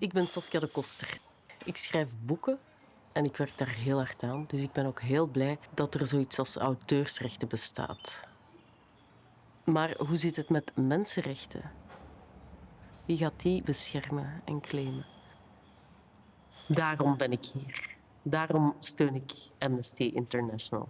Ik ben Saskia de Koster. Ik schrijf boeken en ik werk daar heel hard aan. Dus ik ben ook heel blij dat er zoiets als auteursrechten bestaat. Maar hoe zit het met mensenrechten? Wie gaat die beschermen en claimen? Daarom ben ik hier. Daarom steun ik Amnesty International.